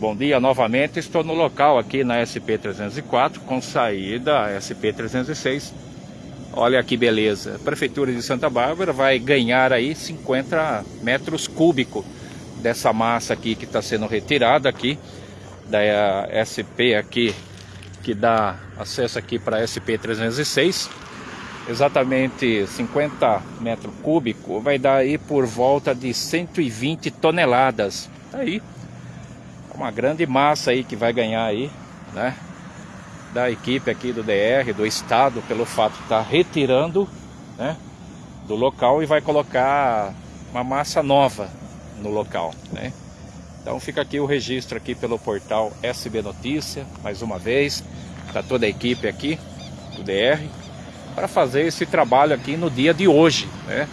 Bom dia novamente, estou no local aqui na SP-304 com saída SP-306. Olha que beleza, a Prefeitura de Santa Bárbara vai ganhar aí 50 metros cúbicos dessa massa aqui que está sendo retirada aqui da SP aqui, que dá acesso aqui para a SP-306. Exatamente 50 metros cúbicos vai dar aí por volta de 120 toneladas. Tá aí uma grande massa aí que vai ganhar aí, né? Da equipe aqui do DR, do estado, pelo fato de estar tá retirando, né? Do local e vai colocar uma massa nova no local, né? Então fica aqui o registro aqui pelo portal SB Notícia, mais uma vez, para toda a equipe aqui do DR, para fazer esse trabalho aqui no dia de hoje, né?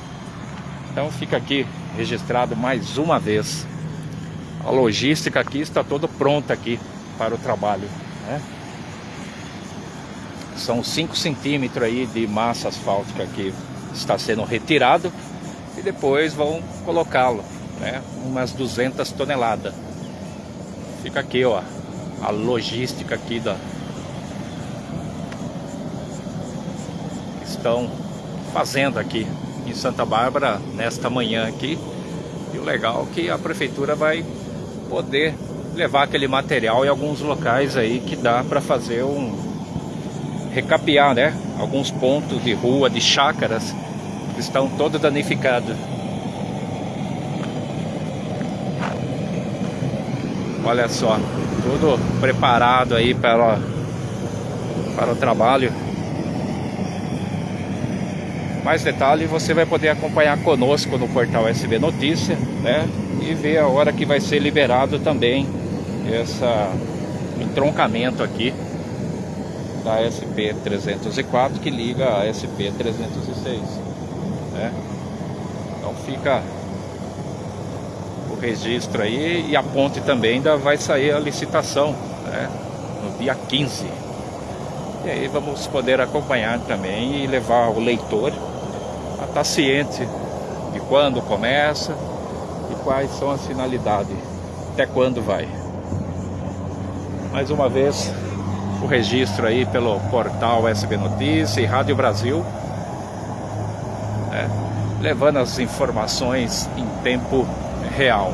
Então fica aqui registrado mais uma vez a logística aqui está toda pronta aqui para o trabalho. Né? São 5 centímetros aí de massa asfáltica que está sendo retirado e depois vão colocá-lo, né? umas 200 toneladas. Fica aqui ó, a logística aqui da estão fazendo aqui em Santa Bárbara nesta manhã aqui. E o legal é que a prefeitura vai poder levar aquele material em alguns locais aí que dá para fazer um recapear, né? Alguns pontos de rua, de chácaras que estão todos danificados. Olha só, tudo preparado aí para, para o trabalho. Mais detalhes você vai poder acompanhar conosco no portal SB Notícia, né? E ver a hora que vai ser liberado também essa entroncamento aqui da SP 304 que liga a SP 306, né? Então fica o registro aí e a ponte também ainda vai sair a licitação, né? No dia 15. E aí vamos poder acompanhar também e levar o leitor a estar ciente de quando começa e quais são as finalidades, até quando vai. Mais uma vez, o registro aí pelo portal SB Notícia e Rádio Brasil, né, levando as informações em tempo real.